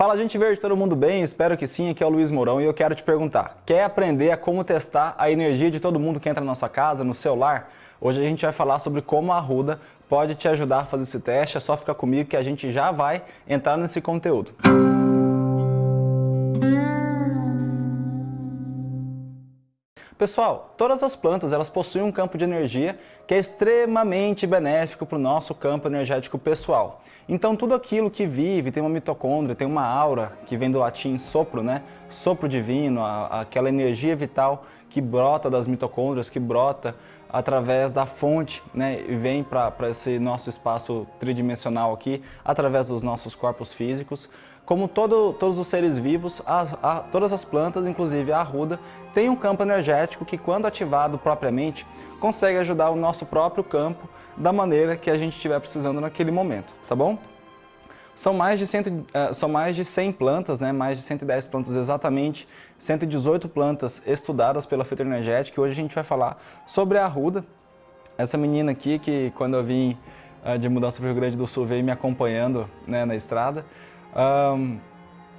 Fala gente verde, todo mundo bem? Espero que sim, aqui é o Luiz Mourão e eu quero te perguntar, quer aprender a como testar a energia de todo mundo que entra na nossa casa, no celular? Hoje a gente vai falar sobre como a Arruda pode te ajudar a fazer esse teste, é só ficar comigo que a gente já vai entrar nesse conteúdo. Pessoal, todas as plantas elas possuem um campo de energia que é extremamente benéfico para o nosso campo energético pessoal. Então tudo aquilo que vive, tem uma mitocôndria, tem uma aura, que vem do latim sopro, né? Sopro divino, a, aquela energia vital que brota das mitocôndrias, que brota através da fonte né, e vem para esse nosso espaço tridimensional aqui, através dos nossos corpos físicos. Como todo, todos os seres vivos, a, a, todas as plantas, inclusive a arruda, tem um campo energético que, quando ativado propriamente, consegue ajudar o nosso próprio campo da maneira que a gente estiver precisando naquele momento, tá bom? São mais de, cento, uh, são mais de 100 plantas, né, mais de 110 plantas exatamente, 118 plantas estudadas pela fitoenergética e hoje a gente vai falar sobre a arruda, essa menina aqui que quando eu vim uh, de mudança para o Rio Grande do Sul veio me acompanhando né, na estrada. Um,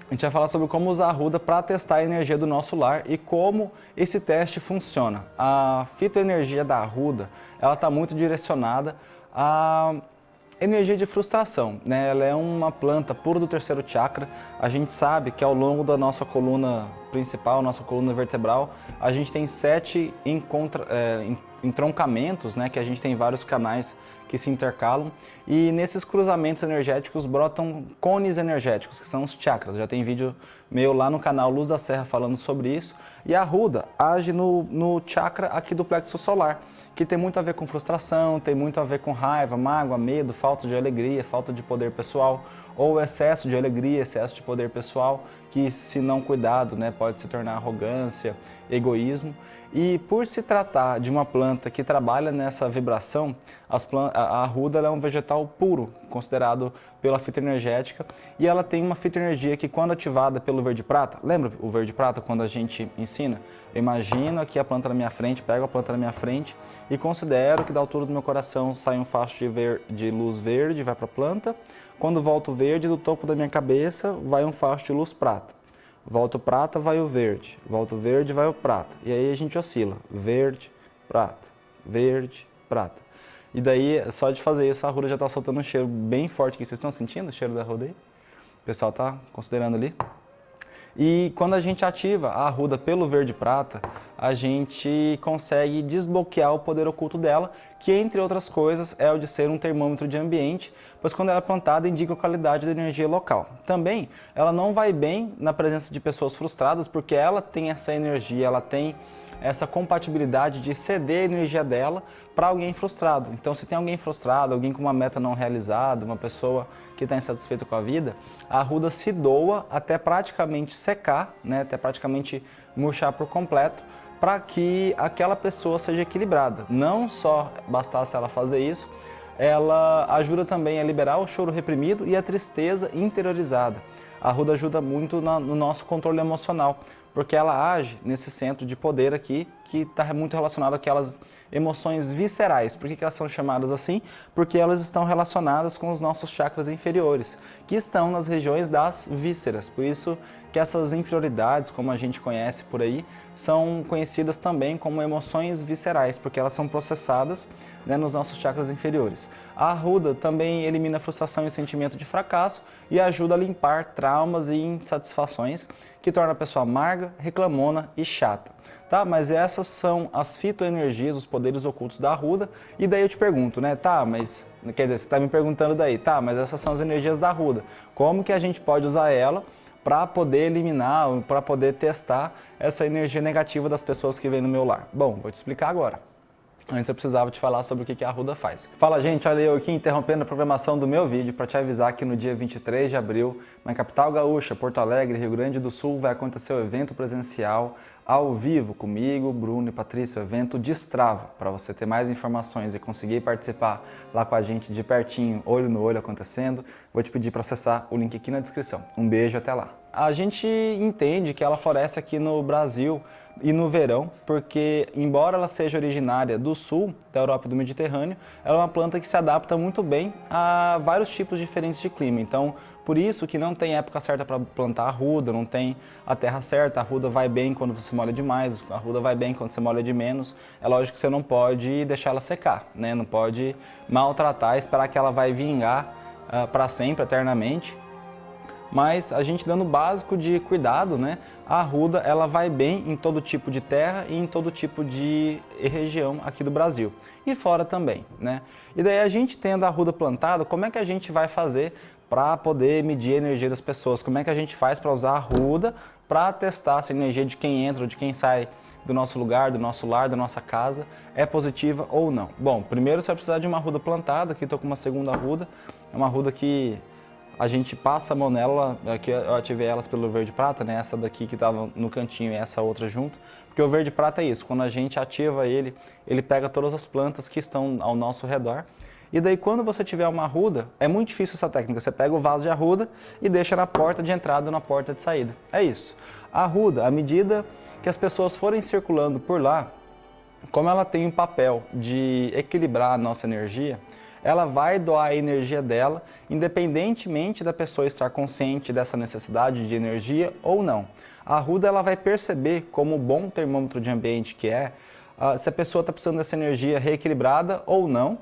a gente vai falar sobre como usar a arruda para testar a energia do nosso lar e como esse teste funciona. A fitoenergia da arruda, ela está muito direcionada a energia de frustração, né? Ela é uma planta pura do terceiro chakra. A gente sabe que ao longo da nossa coluna principal, nossa coluna vertebral, a gente tem sete encontra, é, entroncamentos, né? Que a gente tem vários canais que se intercalam e nesses cruzamentos energéticos brotam cones energéticos, que são os chakras. Já tem vídeo meu lá no canal Luz da Serra falando sobre isso. E a ruda age no, no chakra aqui do plexo solar que tem muito a ver com frustração, tem muito a ver com raiva, mágoa, medo, falta de alegria, falta de poder pessoal, ou excesso de alegria, excesso de poder pessoal, que se não cuidado né, pode se tornar arrogância, egoísmo. E por se tratar de uma planta que trabalha nessa vibração, a arruda é um vegetal puro, considerado pela fitoenergética, e ela tem uma fitoenergia que quando ativada pelo verde-prata, lembra o verde-prata quando a gente ensina? Eu imagino aqui a planta na minha frente, pego a planta na minha frente e considero que da altura do meu coração sai um facho de, ver, de luz verde, vai para a planta, quando volta o verde, do topo da minha cabeça vai um facho de luz prata. Volta o prata, vai o verde. Volta o verde, vai o prata. E aí a gente oscila. Verde, prata, verde, prata. E daí, só de fazer isso, a ruda já está soltando um cheiro bem forte aqui. Vocês estão sentindo o cheiro da ruda aí? O pessoal está considerando ali? E quando a gente ativa a arruda pelo verde prata, a gente consegue desbloquear o poder oculto dela, que entre outras coisas é o de ser um termômetro de ambiente, pois quando ela é plantada indica a qualidade da energia local. Também ela não vai bem na presença de pessoas frustradas, porque ela tem essa energia, ela tem essa compatibilidade de ceder a energia dela para alguém frustrado. Então, se tem alguém frustrado, alguém com uma meta não realizada, uma pessoa que está insatisfeita com a vida, a arruda se doa até praticamente secar, né, até praticamente murchar por completo, para que aquela pessoa seja equilibrada. Não só bastasse ela fazer isso, ela ajuda também a liberar o choro reprimido e a tristeza interiorizada. A arruda ajuda muito no nosso controle emocional, porque ela age nesse centro de poder aqui, que está muito relacionado àquelas emoções viscerais. Por que, que elas são chamadas assim? Porque elas estão relacionadas com os nossos chakras inferiores, que estão nas regiões das vísceras. Por isso que essas inferioridades, como a gente conhece por aí, são conhecidas também como emoções viscerais, porque elas são processadas né, nos nossos chakras inferiores. A arruda também elimina frustração e sentimento de fracasso e ajuda a limpar traumas e insatisfações que torna a pessoa amarga, reclamona e chata. Tá? Mas essas são as fitoenergias, os poderes ocultos da arruda. E daí eu te pergunto, né? Tá, mas... Quer dizer, você está me perguntando daí, tá, mas essas são as energias da arruda. Como que a gente pode usar ela para poder eliminar, para poder testar essa energia negativa das pessoas que vêm no meu lar? Bom, vou te explicar agora. Antes eu precisava te falar sobre o que a Arruda faz. Fala gente, olha eu aqui interrompendo a programação do meu vídeo para te avisar que no dia 23 de abril, na capital gaúcha, Porto Alegre, Rio Grande do Sul, vai acontecer o evento presencial ao vivo comigo, Bruno e Patrícia, o evento Destrava. Para você ter mais informações e conseguir participar lá com a gente de pertinho, olho no olho acontecendo, vou te pedir para acessar o link aqui na descrição. Um beijo, até lá! A gente entende que ela floresce aqui no Brasil e no verão, porque embora ela seja originária do sul da Europa e do Mediterrâneo, ela é uma planta que se adapta muito bem a vários tipos diferentes de clima. Então, Por isso que não tem época certa para plantar arruda, não tem a terra certa, a arruda vai bem quando você molha demais, a arruda vai bem quando você molha de menos. É lógico que você não pode deixar ela secar, né? não pode maltratar, esperar que ela vai vingar uh, para sempre, eternamente. Mas a gente dando o básico de cuidado, né? a arruda ela vai bem em todo tipo de terra e em todo tipo de região aqui do Brasil. E fora também, né? E daí a gente tendo a arruda plantada, como é que a gente vai fazer para poder medir a energia das pessoas? Como é que a gente faz para usar a arruda para testar se a energia de quem entra ou de quem sai do nosso lugar, do nosso lar, da nossa casa, é positiva ou não? Bom, primeiro você vai precisar de uma arruda plantada, aqui estou com uma segunda arruda, é uma arruda que a gente passa a mão nela, aqui eu ativei elas pelo verde prata, né? essa daqui que estava no cantinho e essa outra junto, porque o verde prata é isso, quando a gente ativa ele, ele pega todas as plantas que estão ao nosso redor, e daí quando você tiver uma arruda, é muito difícil essa técnica, você pega o vaso de arruda e deixa na porta de entrada e na porta de saída, é isso. A arruda, à medida que as pessoas forem circulando por lá, como ela tem um papel de equilibrar a nossa energia, ela vai doar a energia dela, independentemente da pessoa estar consciente dessa necessidade de energia ou não. A Arruda ela vai perceber, como bom termômetro de ambiente que é, uh, se a pessoa está precisando dessa energia reequilibrada ou não,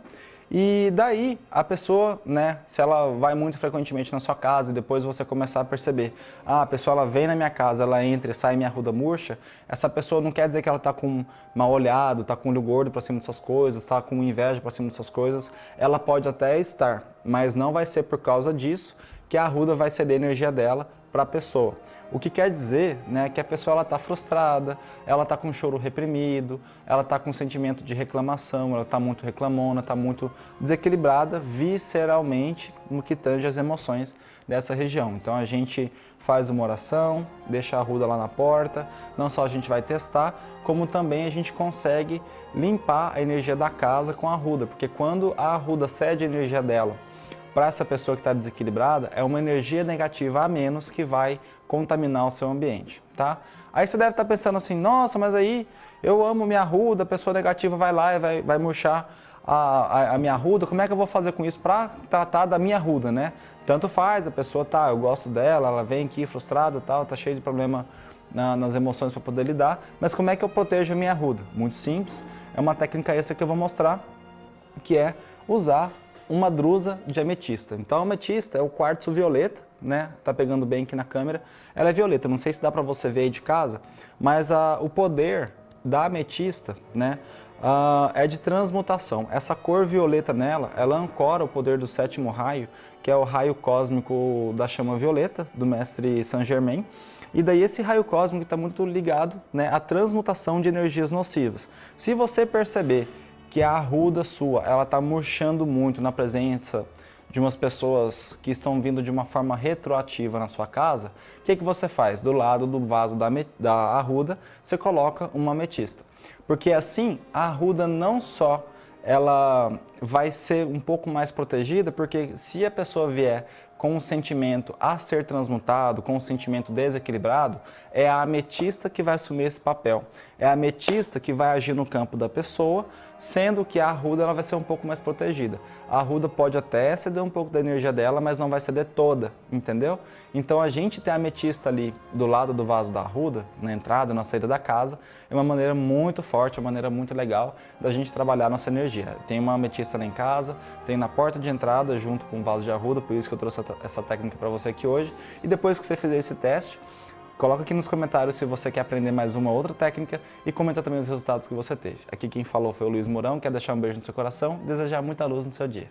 e daí a pessoa, né, se ela vai muito frequentemente na sua casa e depois você começar a perceber, ah, a pessoa ela vem na minha casa, ela entra e sai minha ruda murcha, essa pessoa não quer dizer que ela está com mal olhado, está com olho gordo para cima de suas coisas, está com inveja para cima de suas coisas, ela pode até estar, mas não vai ser por causa disso que a arruda vai ceder energia dela para a pessoa. O que quer dizer né, que a pessoa está frustrada, ela está com choro reprimido, ela está com sentimento de reclamação, ela está muito reclamona, está muito desequilibrada visceralmente no que tange as emoções dessa região. Então a gente faz uma oração, deixa a ruda lá na porta, não só a gente vai testar, como também a gente consegue limpar a energia da casa com a ruda, porque quando a ruda cede a energia dela para essa pessoa que está desequilibrada é uma energia negativa a menos que vai contaminar o seu ambiente, tá? Aí você deve estar tá pensando assim, nossa, mas aí eu amo minha ruda, a pessoa negativa vai lá e vai, vai murchar a, a, a, minha ruda, como é que eu vou fazer com isso para tratar da minha ruda, né? Tanto faz, a pessoa tá, eu gosto dela, ela vem aqui frustrada tal, tá cheia de problema na, nas emoções para poder lidar, mas como é que eu protejo a minha ruda? Muito simples, é uma técnica extra que eu vou mostrar, que é usar uma drusa de ametista. Então ametista é o quartzo violeta, né? Tá pegando bem aqui na câmera. Ela é violeta, não sei se dá para você ver aí de casa, mas a, o poder da ametista, né? Uh, é de transmutação. Essa cor violeta nela, ela ancora o poder do sétimo raio, que é o raio cósmico da chama violeta, do mestre Saint Germain. E daí esse raio cósmico está muito ligado né, à transmutação de energias nocivas. Se você perceber que a arruda sua, ela está murchando muito na presença de umas pessoas que estão vindo de uma forma retroativa na sua casa, o que, que você faz? Do lado do vaso da, da arruda, você coloca uma ametista. Porque assim, a arruda não só ela vai ser um pouco mais protegida, porque se a pessoa vier com um sentimento a ser transmutado, com um sentimento desequilibrado, é a ametista que vai assumir esse papel. É a ametista que vai agir no campo da pessoa, sendo que a arruda ela vai ser um pouco mais protegida. A arruda pode até ceder um pouco da energia dela, mas não vai ceder toda, entendeu? Então a gente ter a ametista ali do lado do vaso da arruda, na entrada, na saída da casa, é uma maneira muito forte, uma maneira muito legal da gente trabalhar nossa energia. Tem uma ametista lá em casa, tem na porta de entrada junto com o vaso de arruda, por isso que eu trouxe essa técnica para você aqui hoje. E depois que você fizer esse teste, coloca aqui nos comentários se você quer aprender mais uma outra técnica e comenta também os resultados que você teve. Aqui quem falou foi o Luiz Mourão, quer deixar um beijo no seu coração, desejar muita luz no seu dia.